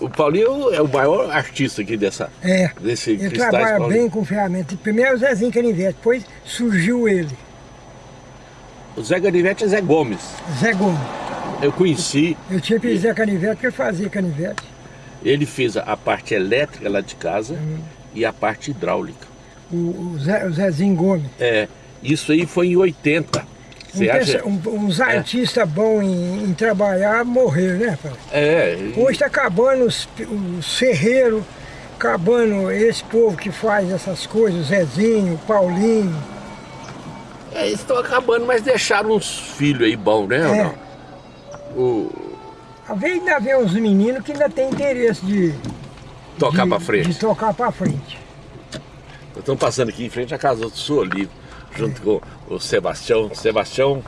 O Paulinho é o maior artista aqui dessa, É, desse ele trabalha Paulinho. bem com ferramenta. Primeiro o Zezinho Canivete, depois surgiu ele, O Zé Ganivete é Zé Gomes. Zé Gomes. Eu conheci, Eu tinha que Zé Canivete porque ele fazia canivete. ele fez a parte elétrica lá de casa Hum. e a parte hidráulica. O, o, Zé, o Zezinho Gomes. É, isso aí foi em 80. Um Você acha? peça- um- uns artistas bons em, em trabalhar morreram, né, pai? É, Hoje está acabando os, os ferreiros, acabando esse povo que faz essas coisas, o Zezinho, o Paulinho. é, eles estão acabando, mas deixaram uns filhos aí bons, né? ou É. não? O, Às vezes ainda vê uns meninos que ainda tem interesse de, tocar de, pra frente. de tocar pra frente. Estamos passando aqui em frente à casa do Sr. Junto com o Sebastião. Sebastião,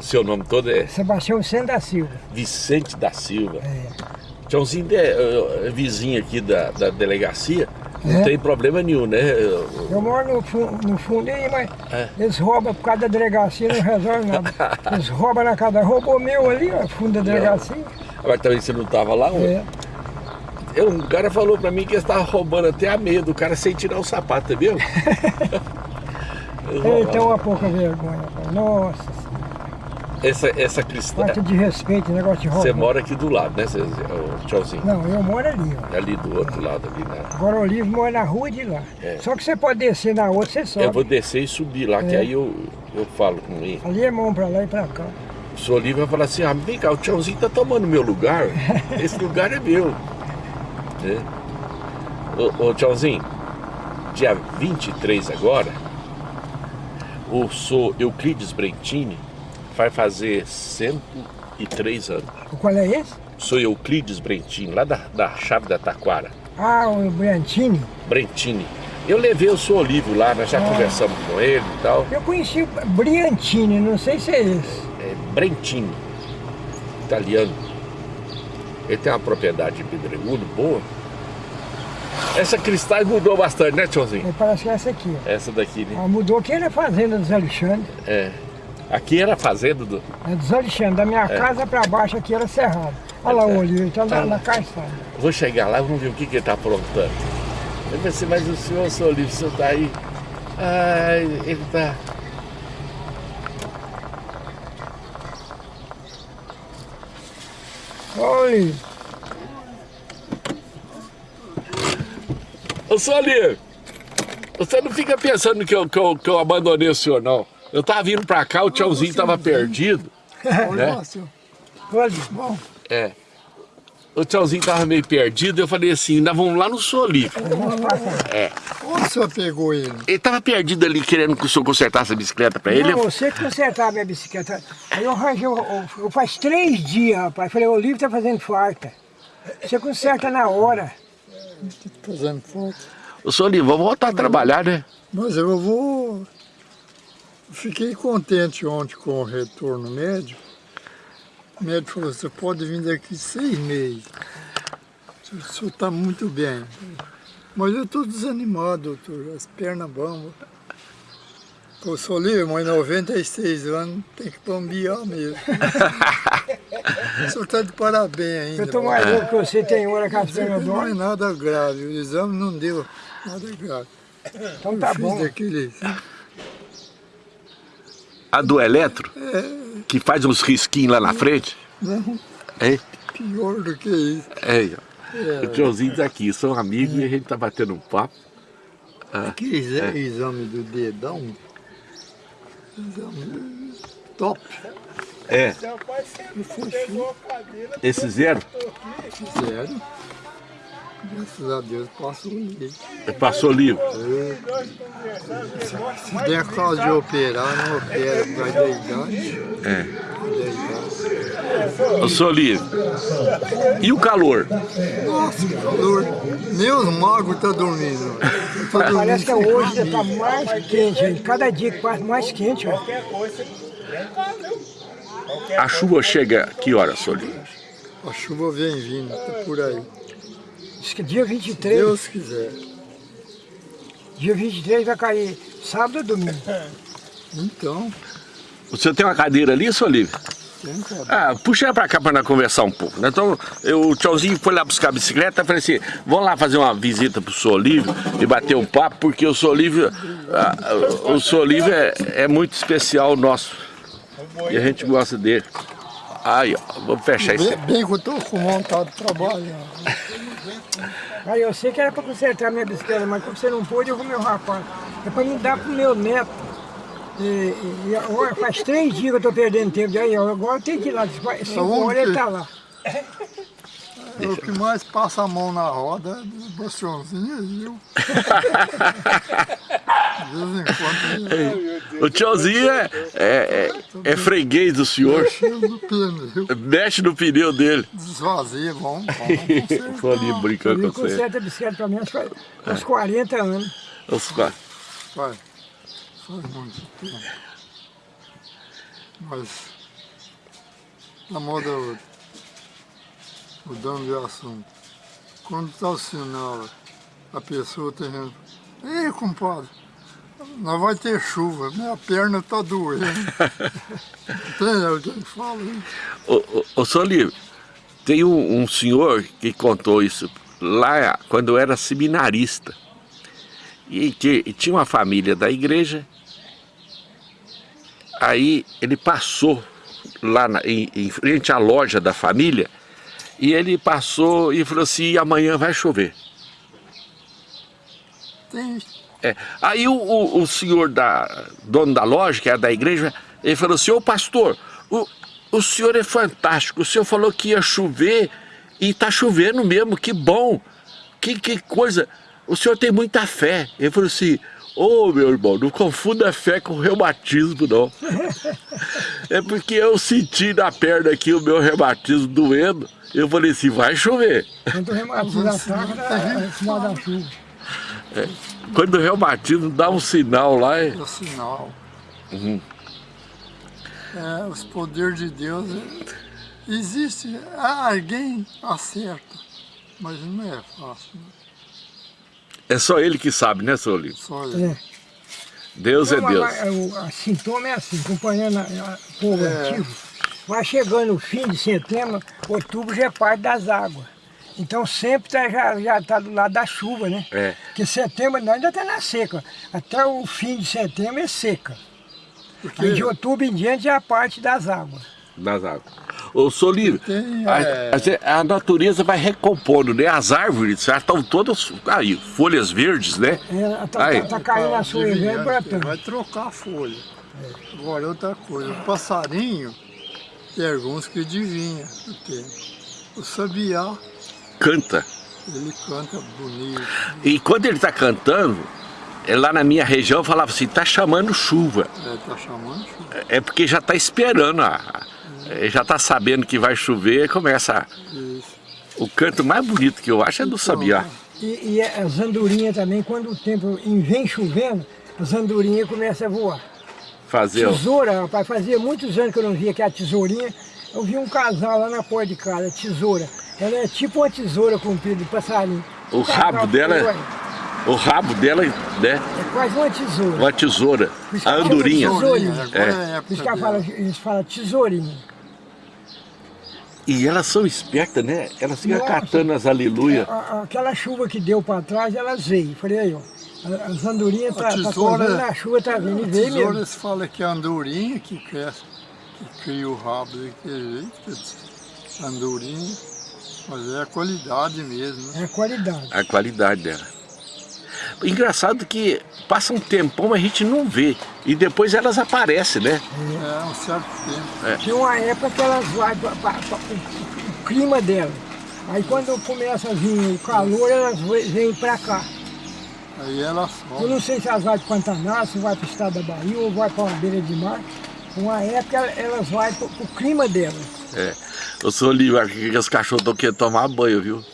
seu nome todo é Sebastião Sena da Silva. Vicente da Silva. É. Tchãozinho é, é vizinho aqui da, da delegacia, não É. tem problema nenhum, né? Eu- Eu moro no, fu- no fundo aí, mas É. eles roubam por causa da delegacia, não resolve nada. Eles roubam na casa, roubou meu ali, ó, fundo da delegacia. Mas também você não estava lá? É. Eu, um cara falou pra mim que eles estavam roubando até a meia do cara sem tirar o sapato, tá vendo? Ele tem uma pouca vergonha, pai. Nossa, Senhora. Essa, essa cristã, falta de respeito, negócio de roubar. você mora aqui do lado, né, Tchauzinho? Não, eu moro ali, ó. Ali do outro lado, ali na... Agora o Olivo mora na rua de lá. É. Só que você pode descer na outra, você sobe. Eu vou descer e subir lá, que É. aí eu, eu falo com ele. Ali é mão pra lá e pra cá. O senhor Olívio vai falar assim, ah, vem cá, o Tchãozinho tá tomando meu lugar, esse lugar é meu. Né? Ô, ô Tchãozinho, dia 23 agora, o sou Euclides Brentini vai fazer 103 anos. Qual é esse? Sou Euclides Brentini, lá da, da Chave da Taquara. Ah, o Briantini. Brentini. Eu levei o senhor Olívio lá, nós já Ah. conversamos com ele e tal. Eu conheci o Briantini, não sei se é esse. é Brentini, italiano. Ele tem uma propriedade de pedregulho boa. Essa cristais mudou bastante, né, Tchãozinho? Aí Parece que é essa aqui. ó. Essa daqui, né? Ah, mudou que era a fazenda dos Alexandre. É. Aqui era a fazenda do. É dos Alexandre. Da minha casa pra baixo aqui era cerrado. Olha lá o Olivo, ele tá na, na calçada. Vou chegar lá e vamos ver o que, que ele tá aprontando. Eu pensei, mas o senhor, seu Olívio, o senhor tá aí. Ai, ele tá. Ô, Ô, Olívio, você não fica pensando que eu, que, eu, que eu abandonei o senhor, não. Eu tava vindo pra cá, o tchauzinho tava perdido. né? Olivo, bom. É. O tchauzinho tava meio perdido, eu falei assim, nós vamos lá no Olívio. É. Onde o senhor pegou ele? Ele tava perdido ali, querendo que o senhor consertasse a bicicleta pra ele. Não, você que consertava a minha bicicleta. Aí eu arranjei, eu, eu- eu faz três dias, rapaz. Falei, o Olivo tá fazendo farta. Você conserta na hora. Fazendo foto. O senhor vamos voltar a trabalhar, né? Mas eu vou... Fiquei contente ontem com o retorno médico. O médico falou, você pode vir daqui seis meses. O senhor está muito bem. Mas eu estou desanimado, doutor. As pernas bambas. Eu sou livre, mas 96 anos tem que bambear mesmo. o senhor está de parabéns ainda. Eu tô mais louco que você tem hora com as pernas Não é nada grave, o exame não deu nada grave. Então tá bom. daquele... A do eletro, que faz uns risquinhos lá na frente. Não, É, pior do que isso. é. O tiozinho tá aqui, são amigos e a gente tá batendo um papo. Aquele exa- exame do dedão, top, É, esse zero? fizeram. Graças a Deus passou ali. passou livre. Se der causa de operar, não opera por causa da idade. É. Eu sou livre. E o calor? Nossa, que calor. Meus magos estão dormindo. Eu tô dormindo Parece que hoje camisa. tá mais quente. Cada dia que passa mais quente. Ó. A chuva chega que horas, senhor livre? A chuva vem vindo, tá por aí. Diz que dia 23, Deus quiser. dia 23 vai cair sábado ou domingo. Então, O senhor tem uma cadeira ali, senhor livre? Tem. Ah, puxa ela pra cá pra nós conversar um pouco. né? Então, eu, o tiozinho foi lá buscar a bicicleta e falei assim, vamos lá fazer uma visita pro Sr. Olívio e bater um papo, porque o Sr. Olívio, ah, o Sr. Olívio é, é muito especial nosso. E a gente gosta dele. Aí, ó, vou fechar isso. Bem, bem que eu estou com vontade de trabalhar. Aí eu sei que era para consertar minha bicicleta, mas como você não pôde, eu vou meu rapaz. É para me dar pro meu neto. E, e- e agora faz três dias que eu estou perdendo tempo. Aí, ó, agora tenho que ir lá. Cinco horas ele tá lá. É o que mais passa a mão na roda é do bastiãozinho aí, eu. De vez em quando ele O tiozinho é, é, é, é freguês do senhor, cheio do pneu, mexe no pneu dele. desvazia, vamos, vamos Vou ali brincando Ele com você. conserta a bicicleta para mim uns 40 anos. Os quatro. Faz, faz muito tempo. Mas, na moda outra, mudando de assunto, quando está o sinal, a pessoa tem gente, ei compadre, nós vai ter chuva, minha perna está doendo. tem alguém que fala isso? Ô, Olívio, tem um, um senhor que contou isso lá quando eu era seminarista. E que e tinha uma família da igreja. Aí ele passou lá na- em, em frente à loja da família. E ele passou e falou assim, amanhã vai chover. Tem É. Aí o, o, o senhor da dono da loja, que é da igreja, ele falou assim, ô pastor, o, o senhor é fantástico, o senhor falou que ia chover e tá chovendo mesmo, que bom, que, que coisa, o senhor tem muita fé. Ele falou assim, ô meu irmão, não confunda fé com reumatismo não. é porque eu senti na perna aqui o meu reumatismo doendo, eu falei assim, vai chover. Quando o reumatismo ataca, é sinal da. Quando o reumatismo dá um sinal lá, é... o sinal. Uhum. É, os poderes de Deus, é, existe, alguém acerta, mas não é fácil, né? é só ele que sabe, né, seu Olívio? só ele. É. Deus é mas Deus. o a sintoma é assim, acompanhando o povo É. antigo. Vai chegando o fim de setembro, outubro já é parte das águas. Então sempre tá, já já está do lado da chuva, né? É. Porque setembro nós ainda está na seca. Até o fim de setembro é seca. Porque Aí de outubro em diante é a parte das águas. Das águas. Ô, Solívio, a, é. a- a natureza vai recompondo, né? As árvores já estão todas aí, folhas verdes, né? É, tá, Aí. tá, tá caindo a sua e brotando. vai trocar a folha. Agora outra coisa, o passarinho, tem alguns que adivinham o tempo. O sabiá, Canta. ele canta bonito, E quando ele está cantando, é lá na minha região eu falava assim, tá chamando chuva. é, tá chamando chuva. É porque já está esperando, a, é, já está sabendo que vai chover, começa. a- Isso. o canto mais bonito que eu acho é do sabiá. E, e as andorinhas também, quando o tempo vem chovendo, as andorinhas começam a voar. Fazer. Tesoura, rapaz, fazia muitos anos que eu não via aquela tesourinha. Eu vi um casal lá na porta de casa, tesoura. Ela é tipo uma tesoura comprida de passarinho. O casal rabo dela é- O rabo dela, né? É quase uma tesoura. Uma tesoura. A andorinha. tesourinha. Agora é, a Por isso que fala, eles falam tesourinha. E elas são espertas, né? Elas ficam Nossa. catando as aleluia. A- a- Aquela chuva que deu para trás, elas veio. Falei aí, ó. a- As andorinhas A tá, tá tesoura- a chuva tá vindo e A veio tesoura mesmo. se fala que é a andorinha que cresce, que cria o rabo daquele jeito, que é andorinha, mas é a qualidade mesmo, né? É a qualidade. A qualidade dela. Engraçado que passa um tempão, a gente não vê. E depois elas aparecem, né? É um certo tempo. Tinha uma época que elas vai para o clima dela. Aí quando começa a vir o calor, elas vêm para cá. Aí ela Eu sobe. não sei se elas vão para o Pantanal, se vai para o estado da Bahia ou vai para uma beira de mar. Uma época elas vão para o clima dela. É. Eu sou livre, acho que os cachorros estão querendo tomar banho, viu?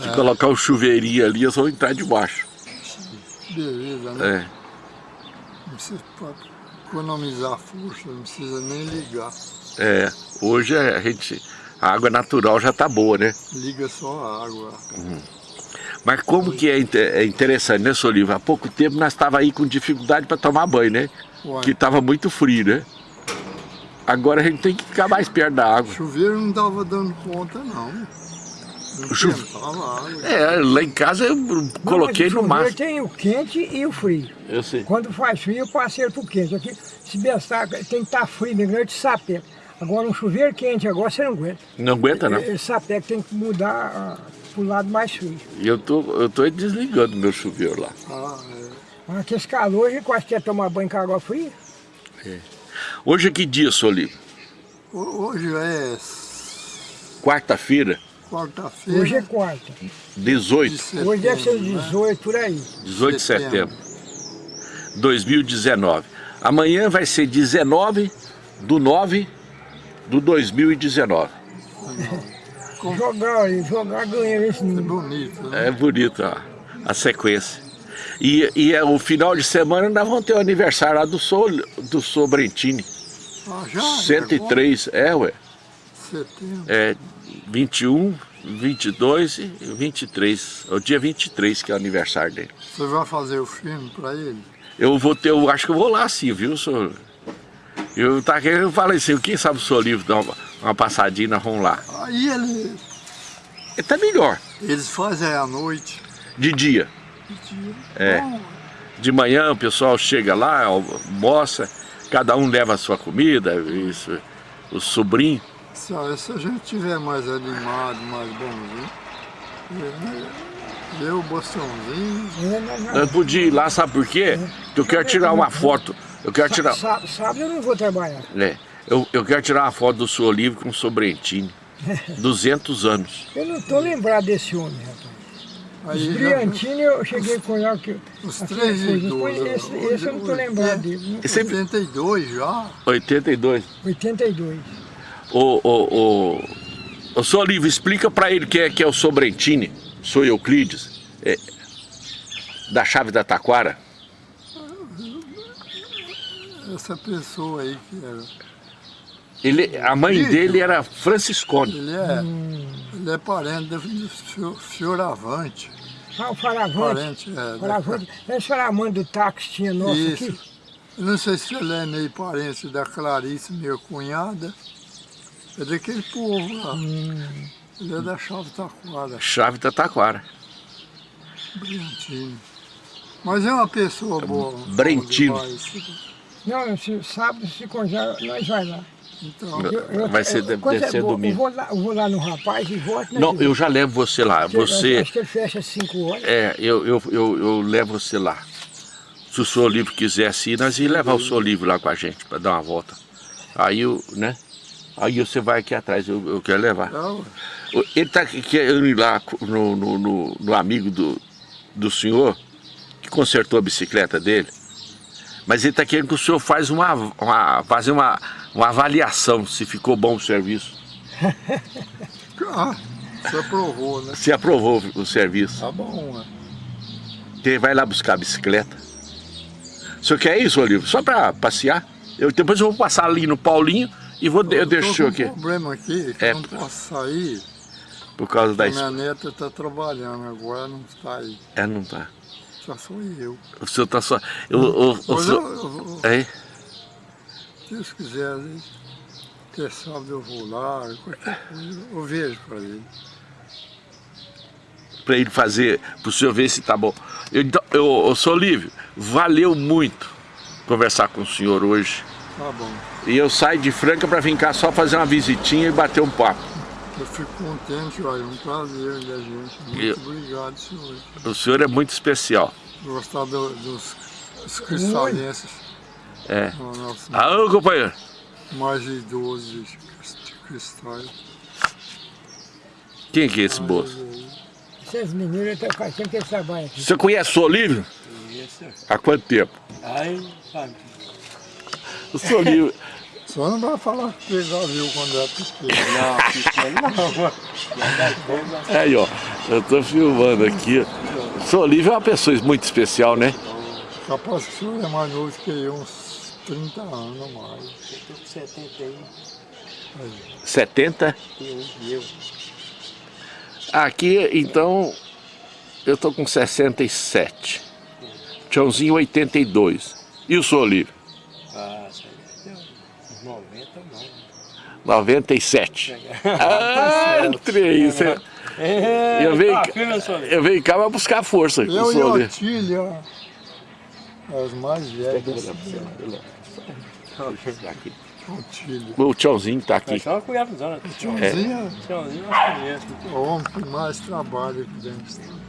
Se colocar um chuveirinho ali, eu só vou entrar debaixo. Beleza, né? É. Não precisa economizar força, não precisa nem ligar. É. Hoje a gente. A água natural já tá boa, né? Liga só a água. Mas como que é, é interessante, né, Soliva? Há pouco tempo nós estávamos aí com dificuldade para tomar banho, né? Uai. Que estava muito frio, né? Agora a gente tem que ficar mais perto da água. O chuveiro não estava dando conta, não. Não O chuve- água. É, lá em casa eu coloquei Não, no mas o chuveiro máximo. tem o quente e o frio. Eu sei. Quando faz frio, eu passei pro quente. Aqui, se bestar, tem que estar frio, né? grande sapeca. Agora, um chuveiro quente, agora você não aguenta. Não aguenta não. Esse sapeca tem que mudar ah, pro lado mais frio. E eu tô, eu tô desligando meu chuveiro lá. Ah, é. Mas Aqui esse calor, a gente quase quer tomar banho com água fria. Hoje é que dia, Solivo? Ho- Hoje é Quarta-feira, quarta-feira. Hoje é quarta. 18, setembro, Hoje deve ser né? 18, por aí. 18 de setembro, 2019. Amanhã vai ser 19 do 9 do 2019. Como- Jogar jogar ganha esse É bonito, né? É bonito a, a sequência. E, e é, o final de semana nós vamos ter o aniversário lá do, Sol, do Sobrentini. Ah, já? 103, é, ué. Setembro. É 21, 22 e 23. É o dia 23 que é o aniversário dele. Você vai fazer o filme para ele? Eu vou ter, eu acho que eu vou lá sim, viu, senhor? Eu, tá, eu falei assim, quem sabe o senhor livro dá uma, uma passadinha, nós vamos lá. Aí ele, É tá melhor, eles fazem à noite. de dia. É. De manhã o pessoal chega lá, almoça, cada um leva a sua comida, isso, o sobrinho. se, a- se a gente tiver mais animado, mais bonzinho, né? eu, Bostãozinho, É. Eu podia ir lá, sabe por quê? Porque eu quero tirar uma foto. Eu quero tirar. Sábado eu não vou trabalhar. É, eu, eu quero tirar uma foto do senhor livre com o Sobrentini. 200 anos. Eu não estou lembrado desse homem, rapaz. Aí Os Briantini eu cheguei com ele que Os coisas. idosos. Depois Esse, esse eu não estou lembrado dele. é 82 já. 82. 82. O, o, o, o senhor livre, explica pra ele quem é, que é o Sobrentini. Sou Euclides. é, da chave da Taquara. Essa pessoa aí que era. Ele, a mãe dele era Franciscone. Ele é, ele é parente do Fio- Fioravante. Ah, o Faravante. Parente, é. da- Faravante. Esse Faravante do táxi tinha nosso Isso. aqui. Eu não sei se ele é meio parente da Clarice, minha cunhada. É daquele povo lá. Ele é da Chave Taquara, Chave da Taquara. Brentino. Mas é uma pessoa boa. Brentino. demais. Não, se, sábado, se congelar, nós vai lá. Então, Eu- Vai ser, eu- deve, deve é ser domingo. Eu vou, lá, eu vou lá no rapaz e volto. né, Não, eu já levo você lá. Porque Você. Acho que ele fecha às 5 horas. É, eu, eu, eu, eu levo você lá. Se o senhor livre quisesse ir, nós ia levar o senhor livre lá com a gente, para dar uma volta. Aí, eu, né? Aí você vai aqui atrás, eu, eu quero levar. então, O- Ele tá querendo ir lá no, no, no- no amigo do, do senhor, que consertou a bicicleta dele. Mas ele está querendo que o senhor faz uma, uma, fazer uma, uma avaliação se ficou bom o serviço. ah, você aprovou, né? Se aprovou o serviço. Tá bom, né? Ele vai lá buscar a bicicleta. O senhor quer isso, Olívio? Só para passear? Eu, depois eu vou passar ali no Paulinho e vou, eu deixo o senhor tô com aqui. um problema aqui, que É. eu não posso sair. Por causa da... Minha neta está trabalhando agora, não está aí. É, não tá. Só sou eu. O senhor tá só... Eu, o, o Mas eu, senhor... eu, É? Se Deus quiser, né? até sábado eu vou lá, qualquer coisa, eu vejo para ele. para ele fazer, para o senhor ver se tá bom. Eu, então, eu, eu sou Olívio, valeu muito conversar com o senhor hoje. Tá bom. E eu saio de Franca para vir cá só fazer uma visitinha e bater um papo. Eu fico contente, olha, é um prazer da gente. Muito Eu- obrigado, senhor. O senhor é muito especial. Gostar do- dos, dos cristalenses. É. nosso Ah, companheiro. mais de, de cristais. Quem que é esse moço? Esses meninos, até faz tempo que eles trabalham aqui. Você conhece o Olívio? Há quanto tempo? Ai, sabe? O senhor Olívio... Só não vai falar que você já viu quando era pequeno. Não, pequeno não. Aí, ó, eu tô filmando aqui. O senhor Olívio é uma pessoa muito especial, né? Capaz que o senhor é mais novo que eu, uns 30 anos mais. Eu tô com 71 70? e eu. Aqui, então, eu tô com 67. Tchãozinho 82. E o senhor Olívio? Ah, isso aí deu uns 90 não. 97. Ah, três. Você- É, Eu venho, tá senhor. eu venho cá pra buscar força. Eu e senhor o ali. Otílio, ó, as mais velhas Otílio. O tchauzinho tá aqui. Mas só uma cuiabuzona. Tiozinho Tchauzinho, nós conhecemos. é o homem que mais trabalha aqui dentro.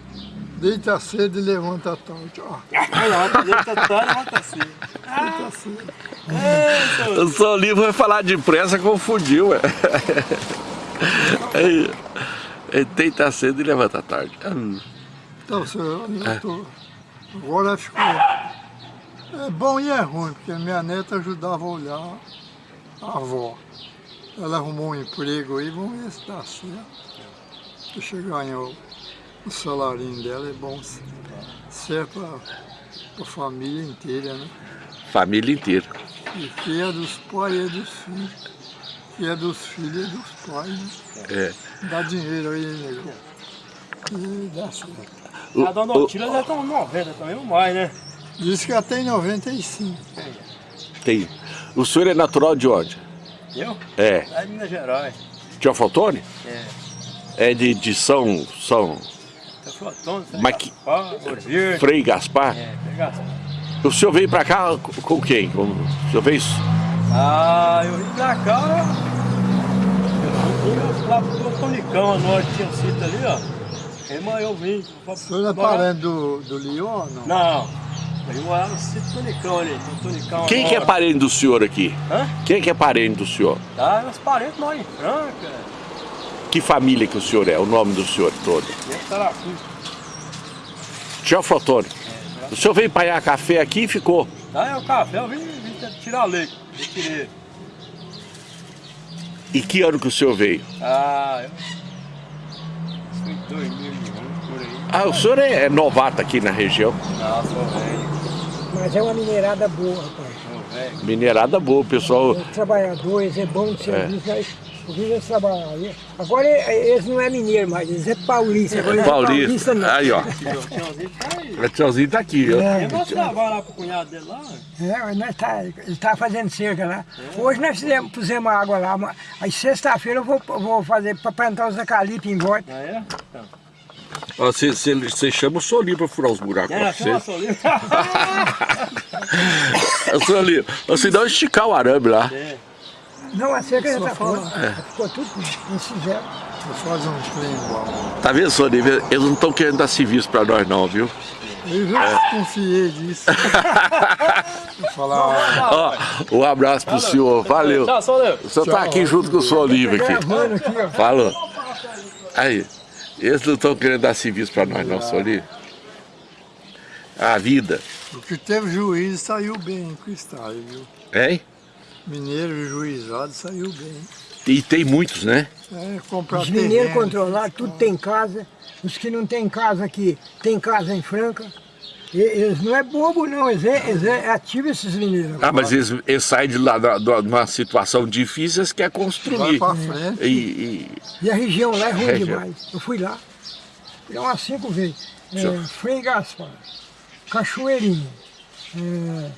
Deita cedo e levanta tarde. Ó, Olha lá, ele tá todo, levanta assim. deita cedo. É. O seu livro vai falar depressa, confundiu, ué. Deita cedo e levanta tarde. Então, senhor, eu tô... Agora ficou... É bom e é ruim, porque minha neta ajudava a olhar a avó. Ela arrumou um emprego aí, vamos ver se dá certo. Deixa eu ganhar o, o salarinho dela, é bom se- serve para a família inteira, né? Família inteira. E que é dos pais é dos filhos. Que é dos filhos é dos pais, né? É. Dá dinheiro aí, nego. E dá certo. A dona o- Otília deve estar uns 90 também, ou mais, né? Diz que até em 95. tem. O senhor é natural de onde? Eu? É. É de Minas Gerais. De Alfaltone? É. É de, de São, São tá? Mas que- Gaspar. Frei Gaspar? É, pega O senhor veio pra cá com com quem? Com, o senhor veio... Ah, eu vim pra cá. Eu vim lá pro Tonicão, a norte tinha sítio ali, ó. Aí, mas eu vim. O senhor é parente do, do Leon, não? Não. Eu morar no sítio Tonicão ali. Tem Tonicão Quem que é parente do senhor aqui? Hã? Quem que é parente do senhor? Tá, meus parentes moram em Franca. Que família que o senhor é? O nome do senhor todo? E em Taracu. Tio Alfaltone. O senhor veio paiar café aqui e ficou. Tá, é o café, eu vim, vim tirar leite. Eu tirei. E que ano que o senhor veio? Ah, eu... Foi em 2001, por aí. Ah, o senhor é, é novato aqui na região. Não, sou velho, Mas é uma minerada boa, rapaz. Minerada boa, o pessoal. Os trabalhadores, é bom de serviço, mas eu vi eles trabalhar aí. Agora eles não é mineiro mais, eles é paulista. Agora eles é Paulista. não. Aí, ó. O tiozinho tá aí. O tiozinho tá aqui, ó. É. Eu vou trabalhar lá pro cunhado dele lá. É, mas nós tá, ele tá fazendo cerca lá. Hoje nós fizemos, pusemos água lá, mas aí sexta-feira eu vou, vou fazer para plantar os eucaliptos em volta. Ah, é? Então. Você você chama o Solinho pra furar os buracos. É, chama livro. Ô, Solinho, você dá um esticar o arame lá. É. Não, a cerca já Só tá fala. pronta. Ficou tudo, fizeram. Vou fazer um trem igual. Tá vendo, Solinho? Eles não estão querendo dar serviço pra nós, não, viu? Eu já desconfiei disso. Vou falar, Ó, um abraço pro senhor. Valeu. Tchau, seu livro. O senhor tá aqui junto com o Solinho aqui. Gravando aqui, ó. Falou. Aí, eles não estão querendo dar serviço pra nós, não, Solinho. A vida. o que teve juiz saiu bem com isso aí, viu? Hein? Mineiro juizado saiu bem. E tem muitos, né? É, comprar Os mineiros controlados, tudo tem casa. Os que não tem casa aqui, tem casa em Franca. Eles não é bobo não, eles é, eles é ativo esses mineiros. Ah, mas eles, eles saem de lá de uma situação difícil, eles querem Vai construir. pra frente. E, e- E a região lá é ruim Região. demais. Eu fui lá, fui lá umas cinco vezes. É. Frei Gaspar, Cachoeirinha. é,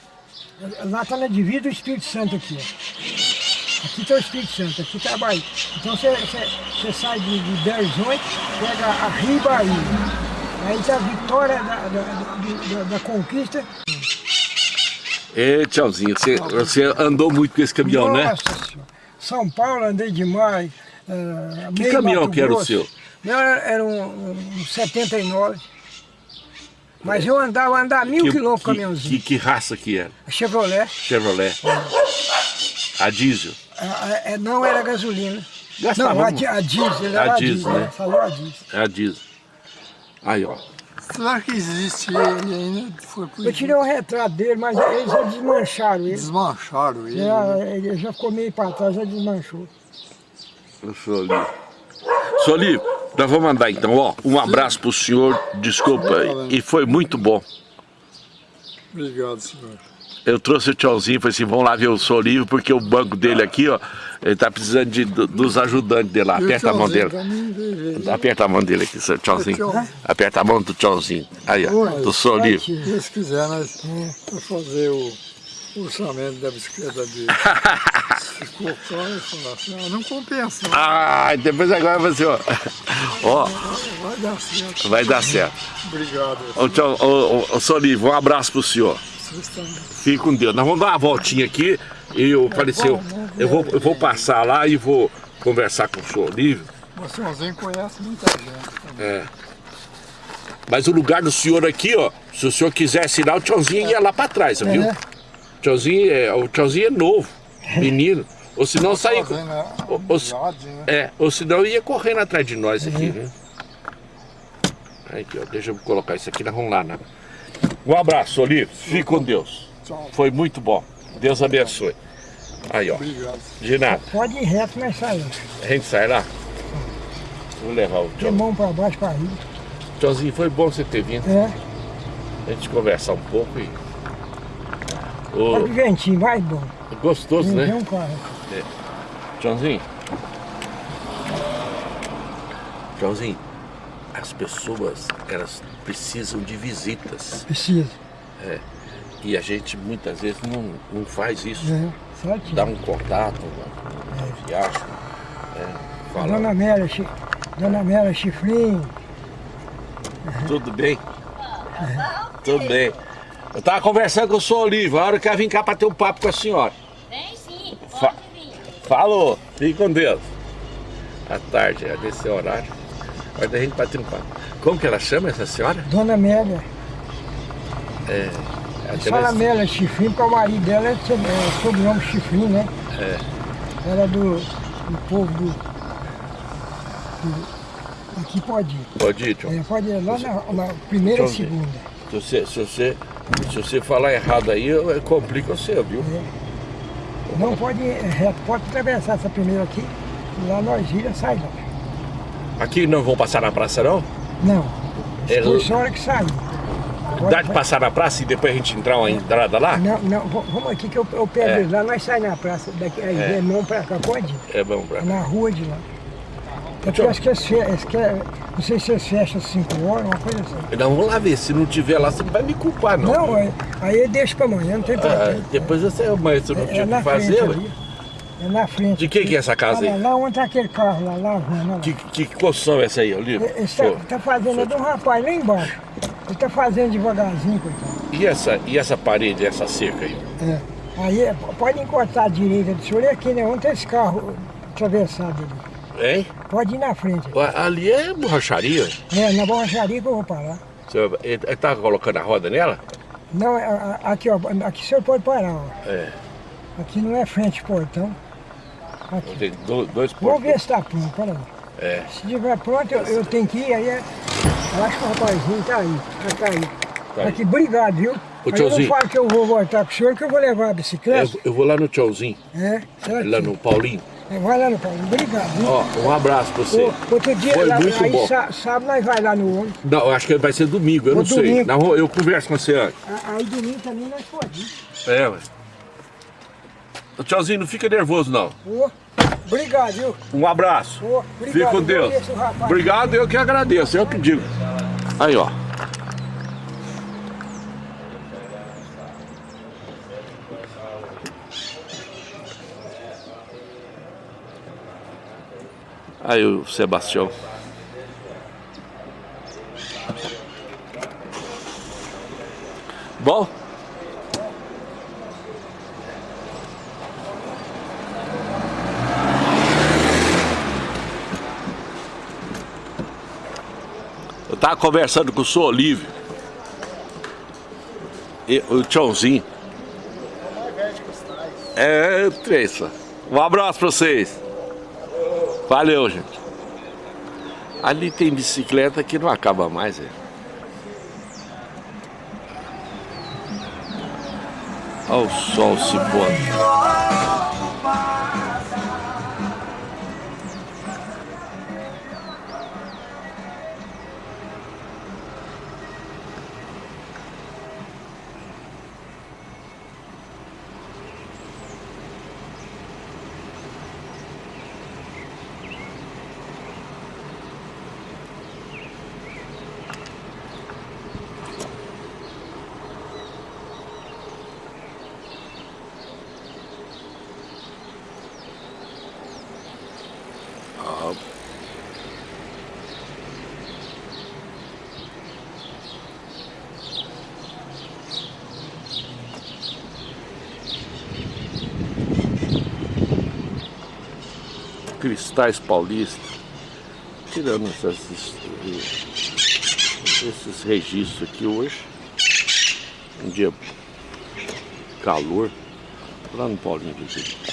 lá está na divisa do Espírito Santo aqui. ó. Aqui está o Espírito Santo, aqui está a Bahia. Então você sai de, de Belo Horizonte, pega a Rio Bahia. Aí a vitória da, da, da- da- conquista. Ê, tchauzinho, você, você andou muito com esse caminhão, né? Nossa Senhora. São Paulo andei demais. é, Que caminhão que era o seu? Meu era, um, um 79. Mas eu andava, andava mil Que, quilômetros com caminhãozinho. que, que raça que era? Chevrolet. Chevrolet. A diesel. A- a- é, não era gasolina. Gastava não, a, a diesel, era A a diesel, né? né? Falou a diesel. É a diesel. Aí, ó. Será que existe ele ainda? Foi por Eu tirei o retrato dele, mas eles já desmancharam ele. Desmancharam ele. Já, né? ele já ficou meio para trás, já desmanchou. Eu sou ali. Soli, nós vamos mandar então, ó. Um abraço pro senhor, desculpa, e foi muito bom. Obrigado, senhor. Eu trouxe o tchauzinho, falei assim, vamos lá ver o Solívio, porque o banco dele aqui, ó, ele tá precisando de, do- dos ajudantes dele lá. Aperta a mão dele. Aperta a mão dele aqui, seu tchauzinho. Tchau. Aperta a mão do tchauzinho. Aí, ó, do Solívio. Se Deus quiser, nós vamos fazer o orçamento da bicicleta dele. ficou claro e falou assim, ah, não compensa, Ah, depois agora você, ó. Ó, vai dar certo. vai dar certo. Obrigado. Ô, tchau, ô, ô, um abraço pro senhor. Fique com Deus. Nós vamos dar uma voltinha aqui e eu apareceu. Eu vou, eu vou passar lá e vou conversar com o senhor Olívio. Você sozinho conhece muita gente também. É. Mas o lugar do senhor aqui, ó, se o senhor quiser assinar, o tchauzinho ia lá pra trás, viu? É. O tchauzinho é, o tchauzinho é novo, menino. Ou senão sair. Se- amizade, né? É, ou senão ia correndo atrás de nós aqui, né? Aí, Aqui, ó, deixa eu colocar isso aqui, nós vamos lá, né? Um abraço, Olívio. Fique com Deus. Tchau. Foi muito bom. Deus abençoe. Aí, ó. Obrigado. De nada. Pode ir reto, nós saímos. A gente sai lá. Vou levar o De tchau. mão pra baixo pra rir. Tchauzinho, foi bom você ter vindo. É. A gente conversar um pouco e. Olha Ô, que ventinho, vai bom. gostoso, né? um carro. Tchauzinho. Tchauzinho, as pessoas, elas precisam de visitas. Precisa. E a gente muitas vezes não, não faz isso. É. Dá um contato, uma viagem. É, fala, Dona Amélia, chi... Dona Amélia Chifrinho. tudo bem? Tudo bem. Eu tava conversando com o senhor Olívio, a hora que eu vim cá para ter um papo com a senhora. Vem sim, Fa- pode vir. Falou, fique com Deus. À tarde, é nesse horário. Vai da gente bater um papo. Como que ela chama essa senhora? Dona Amélia. Tem Fala mais- Amélia Chifrinho, porque o marido dela é, é sobrenome Chifrinho, né? É. Ela é do, do povo do, do- Aqui pode ir. Pode ir, Tchau. É, pode ir lá na, na primeira e segunda. Se você, se, você, se você falar errado aí, complica você, viu? Não pode ir reto, pode atravessar essa primeira aqui. Lá nós vira, sai lá. Aqui não vão passar na praça, não? Não. É, a hora que. Pode- Dá de passar na praça e depois a gente entrar uma entrada lá? Não, não, vamos aqui que eu, eu pego É. eles lá, nós saímos na praça, daqui, aí É. é. mão pra cá, pode? É bom pra Na rua de lá. É porque Tchau. acho que fe- eles querem- não sei se eles fecham às 5 horas, uma coisa assim. Não, vamos lá ver. Se não tiver lá, você não vai me culpar, não. Não, aí, aí eu deixo pra amanhã, não tem Ah, problema. depois você, mas você não É tinha o na que fazer. É na frente. De quem que é essa casa aí? Lá onde tá aquele carro lá, lá, lá. Que, que construção é essa aí, Olívio? Ele tá, fazendo, é de um rapaz lá embaixo. Ele tá fazendo devagarzinho, coitado. E essa, e essa parede, essa cerca aí? É. Aí é, pode encostar à direita do senhor, e aqui, né? Onde tem esse carro atravessado ali. Hein? Pode ir na frente. Ali é borracharia. É, na borracharia que eu vou parar. Você, ele, ele tá colocando a roda nela? Não, é, aqui, ó. Aqui o senhor pode parar, ó. É. Aqui não é frente portão. Aqui. Tem do- dois portões. ver se tá pronto, pera lá. É. Se estiver pronto, eu, eu tenho que ir, aí é. Eu acho que o rapazinho tá aí. Já tá aí. Tá aí. Aqui, obrigado, viu? Ô, Aí eu não falo que eu vou voltar com o senhor, que eu vou levar a bicicleta. Eu, eu vou lá no tchauzinho, É, certo? lá no Paulinho. É, Vai lá no Paulo, obrigado. viu? Ó, um abraço pra você. Ô, Outro dia, Foi lá, muito aí bom. sá- sábado nós vai lá no ônibus. Não, acho que vai ser domingo, eu Ô, não sei. domingo. Não, eu converso com você antes. Aí domingo também nós podemos. É, ué. Tchauzinho, não fica nervoso, não. Ô, obrigado, viu? Um abraço. Fique obrigado. com Deus. Conheço o rapaz. Obrigado, eu que agradeço, eu que digo. Aí, ó. Aí o Sebastião. Bom? Tava conversando com o senhor Olívio. E, o Tchãozinho. É, Treissa. Um abraço pra vocês. Valeu, gente. Ali tem bicicleta que não acaba mais, é. Olha o sol se pondo. Cristais Paulista, tirando essas, esses registros aqui hoje. Um dia calor, lá no Paulinho aqui. Não.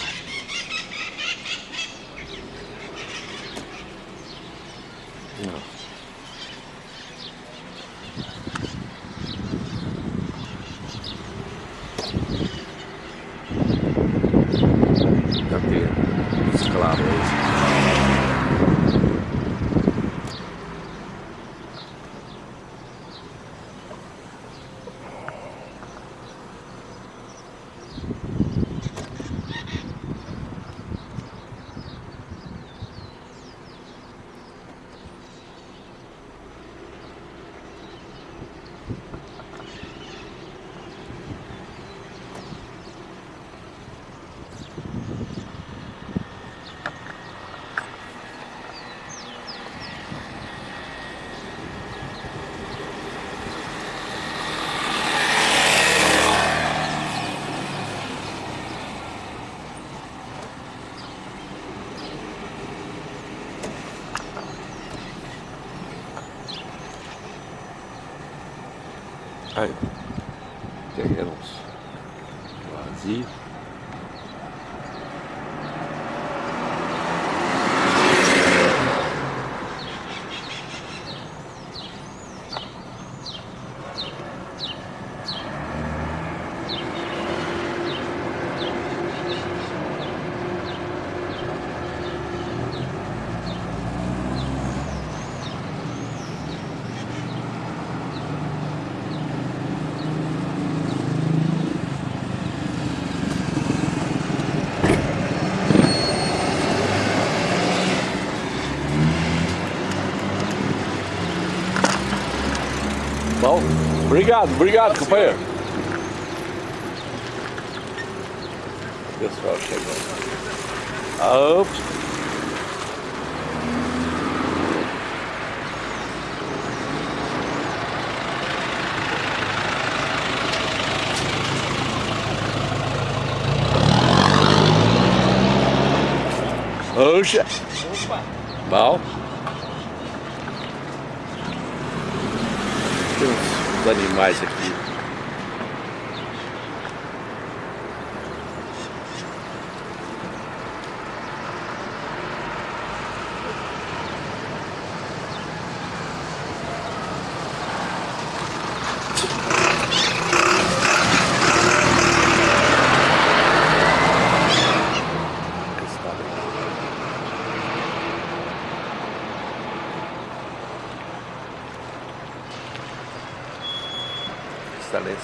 Aí, obrigado, obrigado, companheiro. Pessoal chegando. Ah, ops. Oxa. Opa! Bom. Tem uns, uns animais aqui.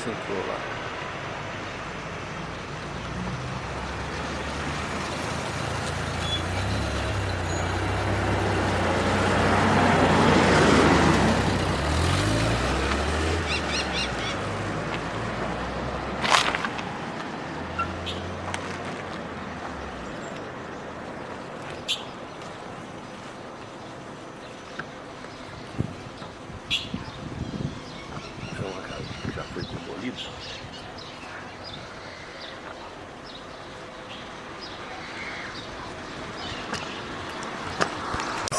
庆祝了。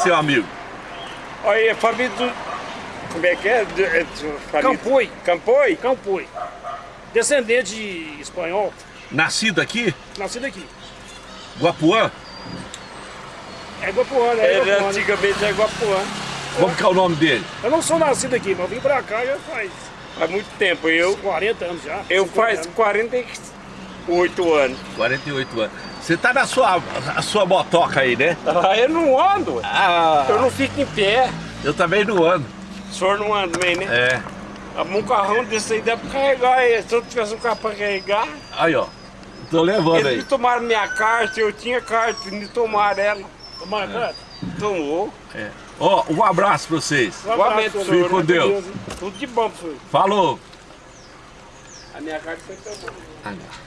Seu amigo. Olha, é família do... Como é que é? De, é família... Campoi. Campoi? Campoi. Descendente de espanhol, Nascido aqui? nascido aqui. Guapuã? É Guapuã, né? Era Guapuã, né? antigamente é Guapuã. Como que é o nome dele? Eu não sou nascido aqui, mas eu vim pra cá já faz Há muito tempo. Eu, 40 anos já. eu 50 faz anos. 48 anos. 48 anos. Você tá na sua, a sua motoca aí, né? Ah, eu não ando. Ah, Eu não fico em pé. eu também não ando. O senhor não anda também, né? É. Um carrão desse aí dá pra carregar. aí. Se eu tivesse um carro pra carregar, Aí, ó. Tô levando eles aí. me tomaram minha carta, eu tinha carta, me tomaram ela. Tomaram conta? Tomou. É. Ó, um abraço pra vocês. Um abraço, senhor. Fique com Deus. hein? Tudo de bom senhor. Falou. A minha carta foi tomada. Ah, não.